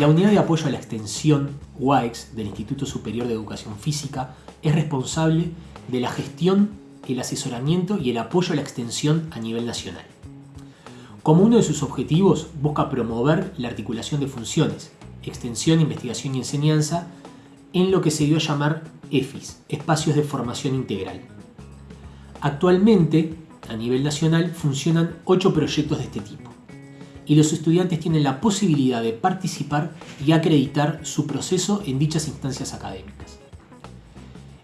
La Unidad de Apoyo a la Extensión, UAEX, del Instituto Superior de Educación Física, es responsable de la gestión, el asesoramiento y el apoyo a la extensión a nivel nacional. Como uno de sus objetivos, busca promover la articulación de funciones, extensión, investigación y enseñanza, en lo que se dio a llamar EFIS, Espacios de Formación Integral. Actualmente, a nivel nacional, funcionan ocho proyectos de este tipo y los estudiantes tienen la posibilidad de participar y acreditar su proceso en dichas instancias académicas.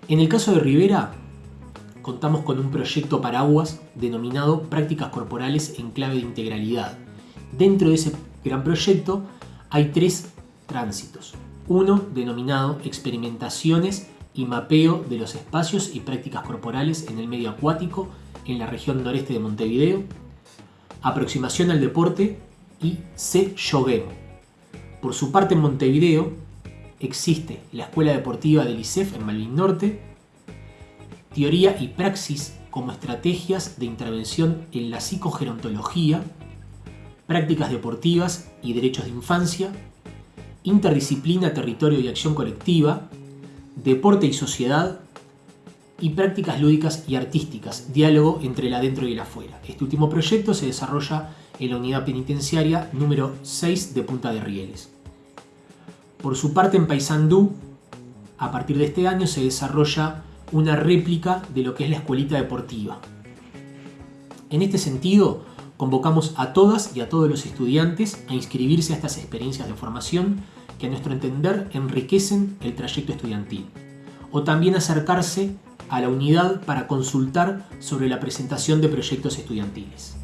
En el caso de Rivera, contamos con un proyecto paraguas denominado Prácticas Corporales en Clave de Integralidad. Dentro de ese gran proyecto hay tres tránsitos. Uno denominado Experimentaciones y mapeo de los espacios y prácticas corporales en el medio acuático en la región noreste de Montevideo, aproximación al deporte y C. Yoguemo. Por su parte en Montevideo existe la Escuela Deportiva del ICEF en Malvin Norte, teoría y praxis como estrategias de intervención en la psicogerontología, prácticas deportivas y derechos de infancia, interdisciplina, territorio y acción colectiva, deporte y sociedad, y prácticas lúdicas y artísticas, diálogo entre el adentro y el afuera. Este último proyecto se desarrolla en la unidad penitenciaria número 6 de Punta de Rieles. Por su parte en Paysandú, a partir de este año se desarrolla una réplica de lo que es la escuelita deportiva. En este sentido, convocamos a todas y a todos los estudiantes a inscribirse a estas experiencias de formación que a nuestro entender enriquecen el trayecto estudiantil, o también acercarse a la unidad para consultar sobre la presentación de proyectos estudiantiles.